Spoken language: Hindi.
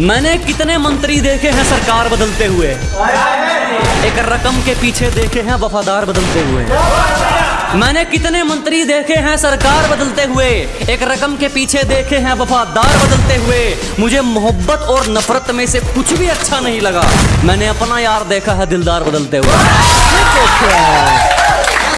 मैंने कितने मंत्री देखे हैं सरकार बदलते हुए? एक रकम के पीछे देखे हैं वफादार बदलते हुए। मैंने कितने मंत्री देखे हैं सरकार बदलते हुए? एक रकम के पीछे देखे हैं वफादार बदलते हुए। मुझे मोहब्बत और नफरत में से कुछ भी अच्छा नहीं लगा। मैंने अपना यार देखा है दिलदार बदलते हुए।